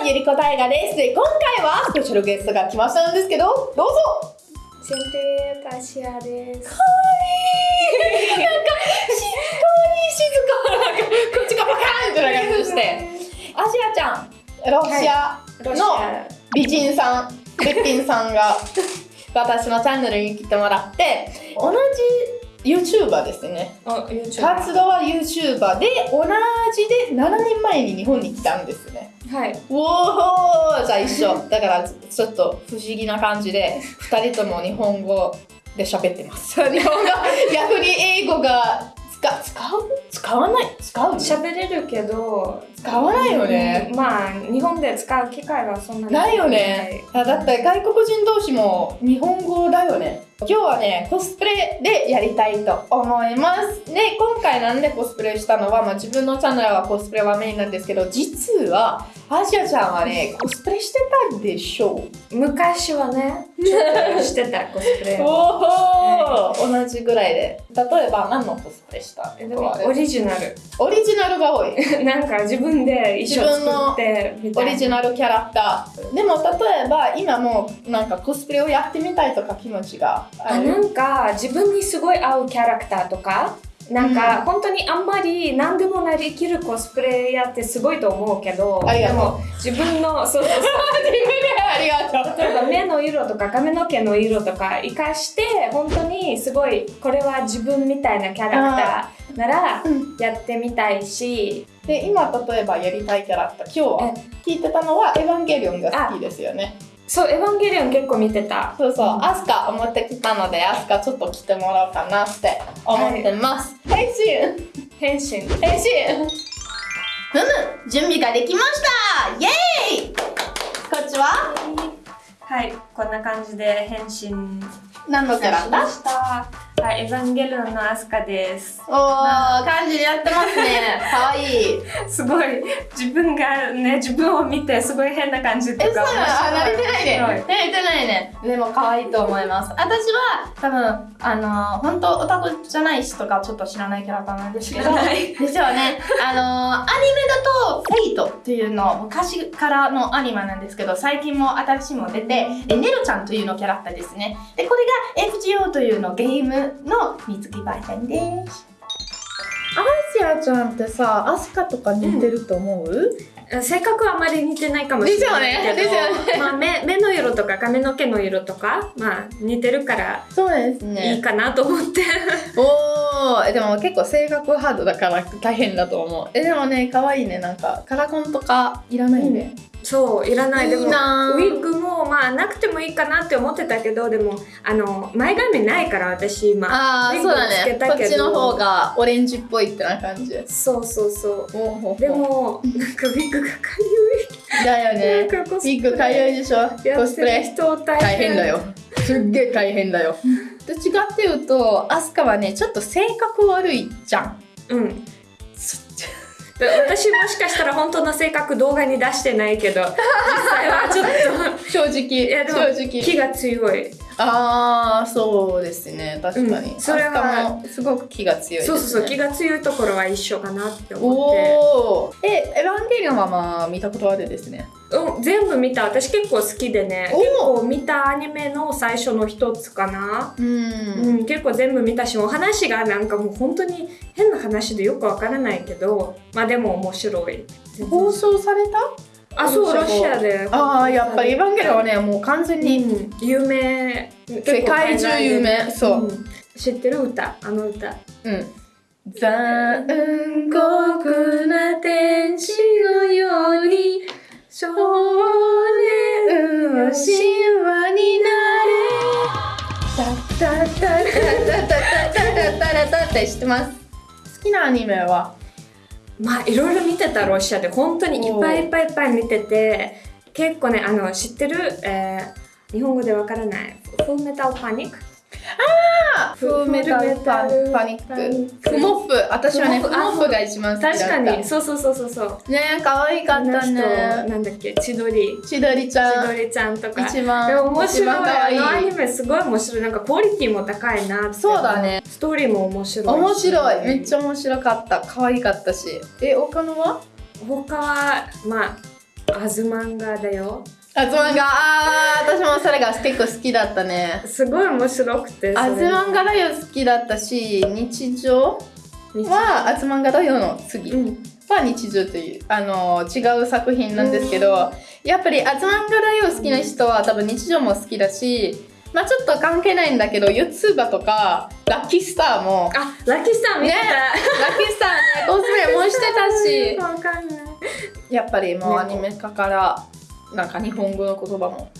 は、ゆりこたいがです。で、今回はスペシャルゲストが来ましたんですけど、どうぞ Siempre Kasia です。かわいいなんか、し、かわいい静かなんか、口がパカーンってな感じして。アジアちゃん、ロシアのア美人さん、べっぴんさんが私のチャンネルに来てもらって、同じ YouTuber ですね。あ、YouTube。活動は YouTuber で、同じで7年前に日本に来たんですね。はい。おーじゃあ一緒。だからちょっと不思議な感じで、2人とも日本語で喋ってます。日本語、逆に英語が使使う？使わない？使う？喋れるけど、使わないよねうんまあ、日本で使う機会はそんなにないよね。あだって外国人同士も日本語だよね。今日はね、コスプレでやりたいと思います。で、今回なんでコスプレしたのは、まあ、自分のチャンネルはコスプレはメインなんですけど、実は、アジアちゃんはね、コスプレしてたでしょう？昔はね、ちょっとしてたコスプレを。おお、同じぐらいで。例えば何のコスプレした？えでもオリジナル。オリジナルが多い。なんか自分で衣装作ってみたいな。オリジナルキャラクター。でも例えば今もうなんかコスプレをやってみたいとか気持ちがあ。なんか自分にすごい合うキャラクターとかなんか本当にあんまり何でもなりきるコスプレやってすごいと思うけどでも自分の そう。そう。そうありがとう。例えば目の色とか髪の毛の色とか活かして本当にすごいこれは自分みたいなキャラクターならうん。やってみたいし。で今例えばやりたいキャラクター今日は聞いてたのはエヴァンゲリオンが好きですよね。そう「エヴァンゲリオン」結構見てた。そうそう、アスカ持ってきたのでアスカちょっと来てもらおうかなって思ってます。変身。変身。変身。ふむ準備ができました。イエーイ。こっちは？はい。こんな感じで変身。何のキャラクターしましたはいエヴァンゲリオンのアスカですおー、感じでやってますね。かわいい。すごい自分がね自分を見てすごい変な感じとえ、そうかなのあ、慣れてないね。慣れてないね。でも可愛いと思います。私は多分、あのー、本当オタクじゃない人がちょっと知らないキャラクターなんですけど、ですよね。あのー、アニメだと、フェイトっていうの、昔からのアニメなんですけど、最近も新しいも出て、でネロちゃんというのキャラクターですね。で、これが FGO というのゲームの水着バージョンです。アジアちゃんってさ、アスカとか似てると思う、性格はあまり似てないかもしれないけど。ですよね。ですよね。まあ、目目の色とか髪の毛の色とか、まあ、似てるからそうですね。いいかなと思って、おー。えでも結構性格ハードだから大変だと思う。えでもね可愛いね。なんかカラコンとかいらないね、そういらない。でもウィッグもまあなくてもいいかなって思ってたけどでもあの前髪ないから私今。ああそうだね。こっちの方がオレンジっぽいってな感じ。そうそうそう。おでもなんかウィッグがかだよゆいね。なんかコスプレ。ビッグかゆいでしょ？やコスプレ人大変。大変だよ。すっげえ大変だよ。どっちかっていうとアスカはねちょっと性格悪いじゃん。うん。で私もしかしたら本当の性格動画に出してないけど実際はちょっ正直といやでも正直。気が強い。ああそうですね。確かに、うん。それはすごく気が強いね、そうそうそう気が強いところは一緒かなって思って。おお。え、エヴァンゲリオンはまあ見たことあるですね。うん、全部見た。私結構好きでね結構見たアニメの最初の一つかな、う。うんん、結構全部見たしお話がなんかもう本当に変な話でよくわからないけどまあでも面白い。放送された？あそうロシアで。ああ、やっぱりエヴァンゲリオンはね、もう完全にうん、有名。世界中有名。そう。ん。知ってる歌？あの歌。うん。残酷な天使のように少年の神話になれ。タッタッタッタッタッタッタッタッタッって知ってます。好きなアニメはまあいろいろ見てたロシアで本当にいっぱいいっぱいいっぱい見てて結構ねあの知ってる、えー日本語でわからないフルメタルパニックフーメタルパパニック。フモップ。私はね、フフモップが一番好きだった。確かにそうそうそうそうそうね可愛かったね。なんだっけ千鳥千鳥ち千ゃん。鳥ちゃんとか一番、でも面白いあのアニメすごい面白いなんかクオリティも高いなってそうだね。ストーリーも面白いし面白い。めっちゃ面白かった。可愛かったし。え、他のは？他はまあアズマンガだよアズマンガあそれが結構好きだったね。すごい面白くてアズマンガだよ好きだったし日常はアズマンガだよの次。うん。は日常というあの違う作品なんですけどやっぱりアズマンガだよ好きな人は多分日常も好きだしまあちょっと関係ないんだけど YouTuber とかラッキースターもあラッキーさん見てねラッキースターねコスプレもしてたし。やっぱりもうアニメ化からなんか日本語の言葉も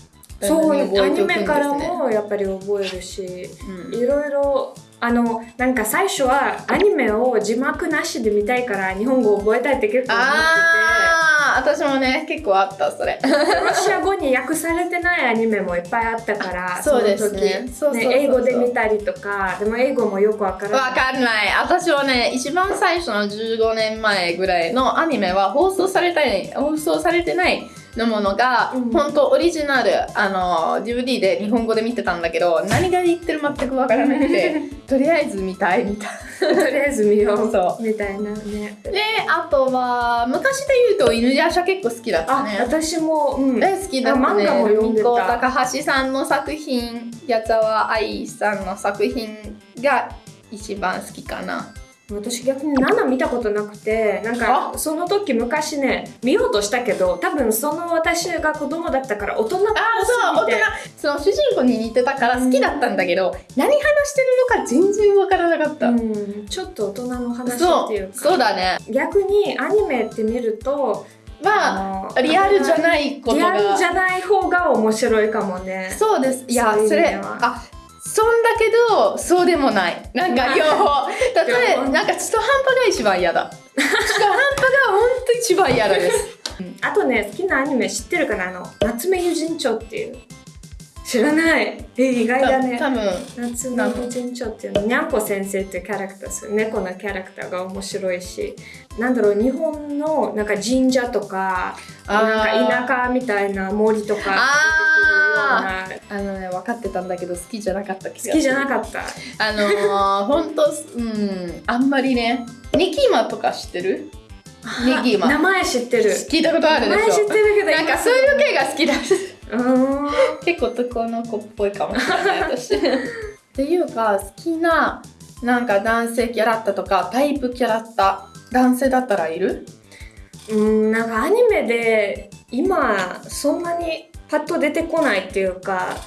そうアニメからもやっぱり覚えるしうん。いろいろあのなんか最初はアニメを字幕なしで見たいから日本語を覚えたいって結構思ってああ私もね結構あったそれ。てロシア語に訳されてないアニメもいっぱいあったから そうですね。英語で見たりとかでも英語もよくわからない。わかんない。私はね一番最初の15年前ぐらいのアニメは放送されたい放送されてないのものが、うん。本当オリジナルあの DVD で日本語で見てたんだけど何が言ってる全くわからなくて とりあえず見たいみたいとりあえず見よう。そみたいなね。であとは昔で言うと犬夜叉結構好きだったあね私もうん。大好きだったね。あ漫画も読んでた。みこ高橋さんの作品、矢沢愛さんの作品が一番好きかな。私逆に7見たことなくてなんかその時昔ね見ようとしたけど多分その私が子供だったから大人っぽすぎてあそう、大人。その主人公に似てたから好きだったんだけど、何話してるのか全然わからなかった。うん、ちょっと大人の話っていう、かそうだね。逆にアニメって見るとまあ、のリアルじゃないことリアルじが。ゃない方が面白いかもねそうです。いや、それ、あ、そんだけど、そうでもない。なんか両方。例えば、なんか中途半端が一番嫌だ。中途半端が本当一番嫌だです。あとね好きなアニメ知ってるかな？あの夏目友人帳っていう。知らない。え意外だね。多分。夏目友人帳っていうの。にゃんこ先生っていうキャラクターです猫のキャラクターが面白いし。なんだろう日本のなんか神社とかなんか田舎みたいな森とかあのね分かってたんだけど好きじゃなかった気がする。好きじゃなかった。あのー、ほんとうんあんまりねニキマとか知ってる？ニキマ。名前知ってる。聞いたことあるで名前知しょってるけどなんかそういう系が好きだ。結構男の子っぽいかもしれない 私。っていうか好きななんか男性キャラクターとかタイプキャラクター男性だったらいる？うんなんかアニメで今そんなにパッと出てこないっていうか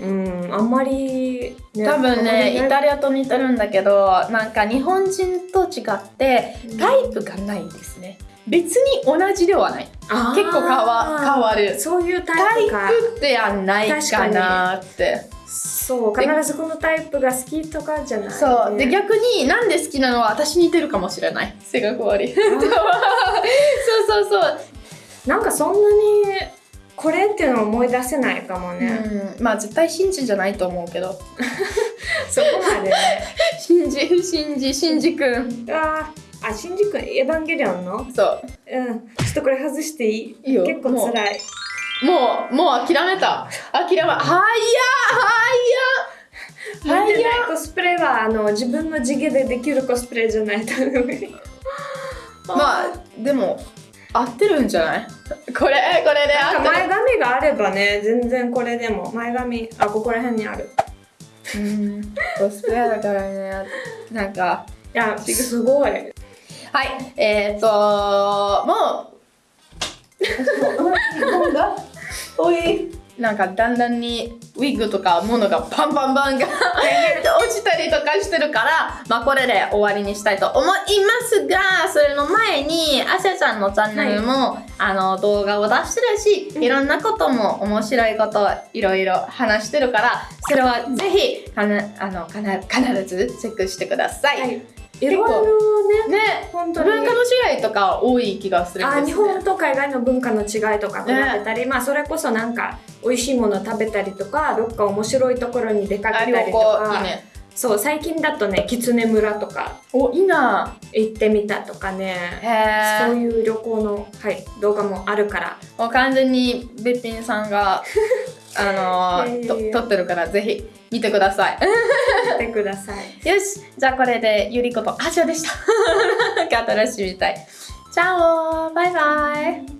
うんあんまり、ね多分ねイタリアと似てるんだけどなんか日本人と違ってタイプがないですね。別に同じではない。結構変わ変わる。そういうタタイイプかプではないかなって。そうで必ずこのタイプが好きとかじゃない、ね、そう。で逆になんで好きなのは私似てるかもしれない。性格悪い。そうそうそう、なんかそんなにこれっていうのを思い出せないかもね、うん、まあ絶対信じじゃないと思うけど。そこまでね。信じ信じ信じくん。あー。あシンジ君エヴァンゲリオンの？そう。うん。ちょっとこれ外していい？いいよ。結構辛い。もうもう諦めた。諦めはやは向いてやないコスプレはあの自分の地毛でできるコスプレじゃないとまあでも合ってるんじゃない？これこれで合ってる。前髪があればね全然これでも。前髪あここら辺にある。うん。コスプレだからね。なんかいやすごい。はいえっ、ー、ともう。おいなんかだんだんにウィッグとか物がバンバンバンが落ちたりとかしてるからまあこれで終わりにしたいと思いますがそれの前にアセさんのチャンネルも、あの動画を出してるしいろんなことも面白いことをいろいろ話してるからそれはぜひかなあのかな必ずチェックしてください。はい。いろいろねね本当に。文化の違いとか多い気がするんですね。あ日本と海外の文化の違いとか比べたり、まあそれこそなんか美味しいもの食べたりとかどっか面白いところに出かけたりとか。ね。そう最近だとね狐村とかおいいな。行ってみたとかね。そういう旅行の、はい、動画もあるから。もう完全にべっぴんさんが あのーと撮ってるからぜひ見てください。見てください。よしじゃあこれでゆりことあちゃでした。新しいみたい。チャオバイバイ